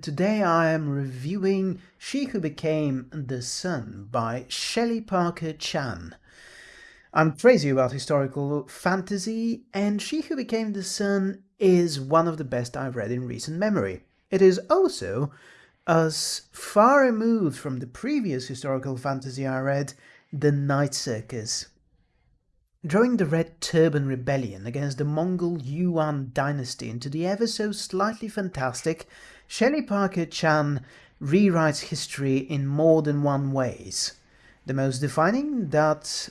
Today I am reviewing She Who Became the Sun by Shelley Parker Chan. I'm crazy about historical fantasy, and She Who Became the Sun is one of the best I've read in recent memory. It is also as far removed from the previous historical fantasy I read, The Night Circus. During the Red Turban Rebellion against the Mongol Yuan dynasty into the ever so slightly fantastic, Shelley Parker Chan rewrites history in more than one ways. The most defining that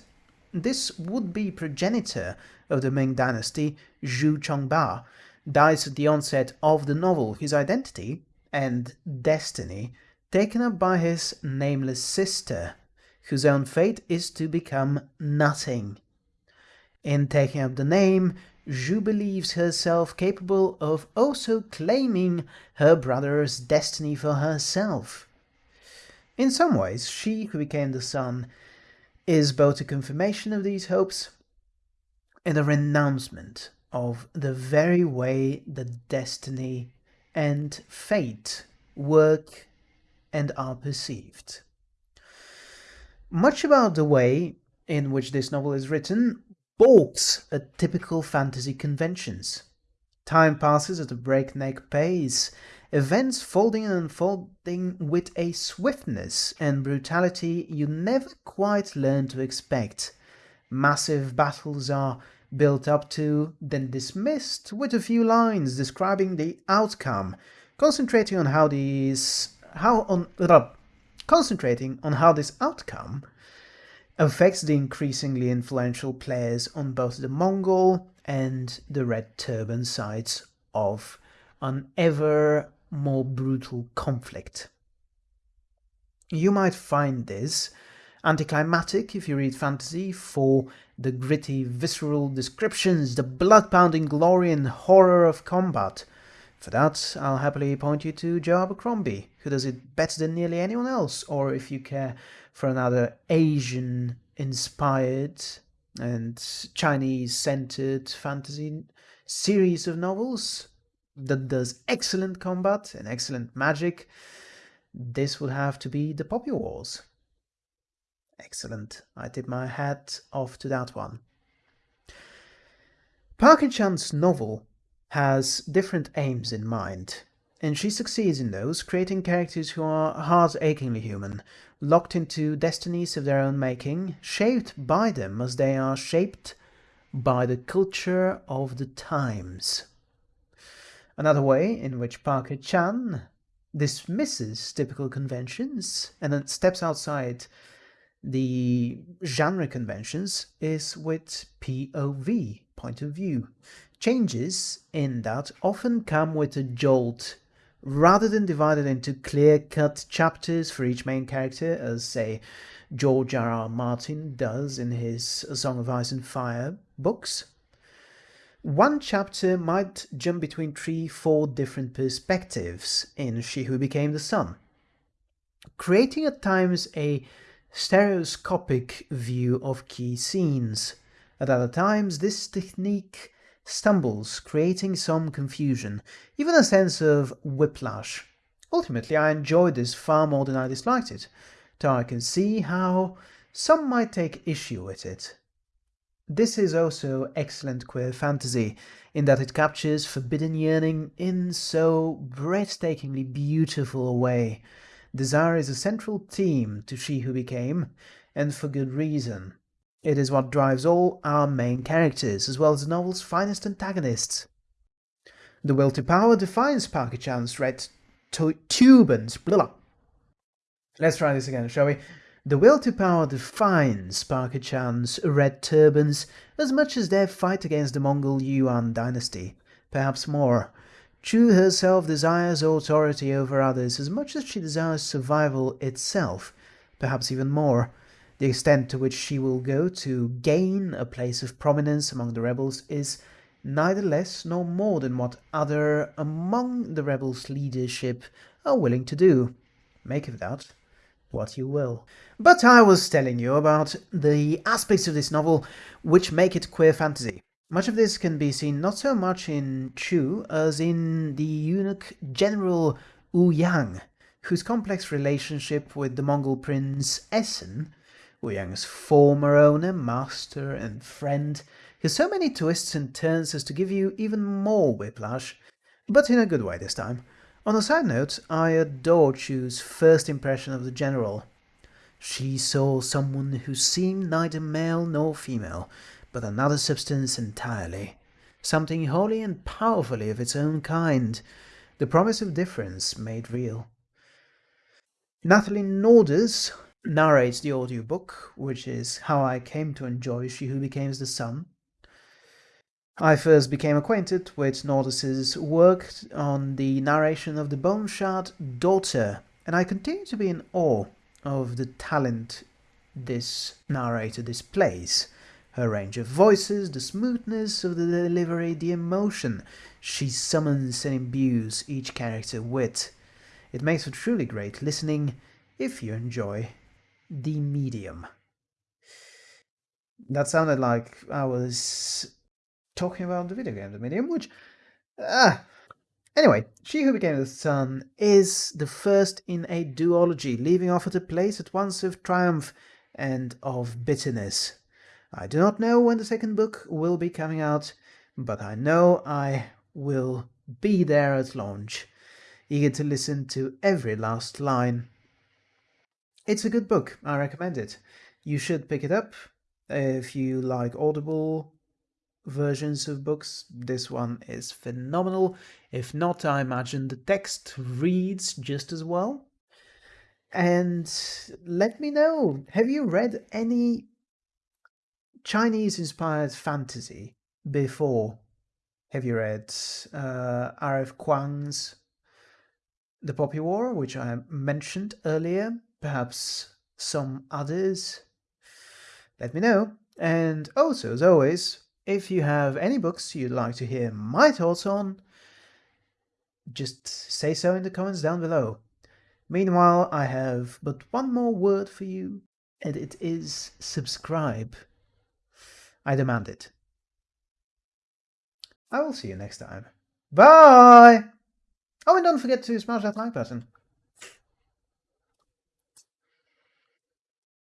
this would-be progenitor of the Ming dynasty, Zhu Chongba, dies at the onset of the novel. His identity, and destiny taken up by his nameless sister, whose own fate is to become nothing. In taking up the name, Zhu believes herself capable of also claiming her brother's destiny for herself. In some ways, she who became the sun is both a confirmation of these hopes and a renouncement of the very way that destiny and fate work and are perceived. Much about the way in which this novel is written balks at typical fantasy conventions. Time passes at a breakneck pace, events folding and unfolding with a swiftness and brutality you never quite learn to expect. Massive battles are built up to, then dismissed with a few lines describing the outcome, concentrating on how these how on uh, concentrating on how this outcome affects the increasingly influential players on both the Mongol and the Red Turban sides of an ever more brutal conflict. You might find this anticlimactic if you read fantasy for the gritty, visceral descriptions, the blood-pounding glory and horror of combat. For that, I'll happily point you to Joe Abercrombie, who does it better than nearly anyone else, or if you care for another Asian-inspired and Chinese-centered fantasy series of novels that does excellent combat and excellent magic, this would have to be The Poppy Wars. Excellent. I tip my hat off to that one. Chan's novel has different aims in mind, and she succeeds in those, creating characters who are heart-achingly human, locked into destinies of their own making, shaped by them as they are shaped by the culture of the times. Another way in which Parker Chan dismisses typical conventions and then steps outside the genre conventions is with POV, point of view. Changes in that often come with a jolt rather than divided into clear-cut chapters for each main character as say George R. R. Martin does in his A Song of Ice and Fire books. One chapter might jump between three, four different perspectives in She Who Became the Sun, creating at times a stereoscopic view of key scenes. At other times, this technique stumbles, creating some confusion, even a sense of whiplash. Ultimately, I enjoyed this far more than I disliked it, though I can see how some might take issue with it. This is also excellent queer fantasy, in that it captures forbidden yearning in so breathtakingly beautiful a way, Desire is a central theme to She Who Became, and for good reason. It is what drives all our main characters, as well as the novel's finest antagonists. The will to power defines Parker Chan's red turbans. Blah. Let's try this again, shall we? The will to power defines Parker Chan's red turbans as much as their fight against the Mongol Yuan dynasty, perhaps more. Zhu herself desires authority over others as much as she desires survival itself, perhaps even more. The extent to which she will go to gain a place of prominence among the rebels is neither less nor more than what other among the rebels' leadership are willing to do. Make of that what you will. But I was telling you about the aspects of this novel which make it queer fantasy. Much of this can be seen not so much in Zhu as in the eunuch General Ouyang, whose complex relationship with the Mongol prince Esen, Ouyang's former owner, master and friend, has so many twists and turns as to give you even more whiplash, but in a good way this time. On a side note, I adore Zhu's first impression of the general. She saw someone who seemed neither male nor female, but another substance entirely. Something wholly and powerfully of its own kind. The promise of difference made real. Natalie Naudus narrates the audiobook, which is how I came to enjoy She Who Becomes the Sun. I first became acquainted with Naudus' work on the narration of the Bone Shard Daughter, and I continue to be in awe of the talent this narrator displays. Her range of voices, the smoothness of the delivery, the emotion she summons and imbues each character with. It makes for truly great listening if you enjoy the medium. That sounded like I was talking about the video game, the medium, which... Ah, Anyway, She Who Became the Sun is the first in a duology, leaving off at a place at once of triumph and of bitterness. I do not know when the second book will be coming out, but I know I will be there at launch, eager to listen to every last line. It's a good book, I recommend it. You should pick it up if you like Audible versions of books. This one is phenomenal. If not, I imagine the text reads just as well. And let me know, have you read any Chinese-inspired fantasy before? Have you read uh, R.F. Kuang's The Poppy War, which I mentioned earlier? Perhaps some others? Let me know. And also, as always, if you have any books you'd like to hear my thoughts on, just say so in the comments down below. Meanwhile, I have but one more word for you, and it is subscribe. I demand it. I will see you next time. Bye! Oh, and don't forget to smash that like button.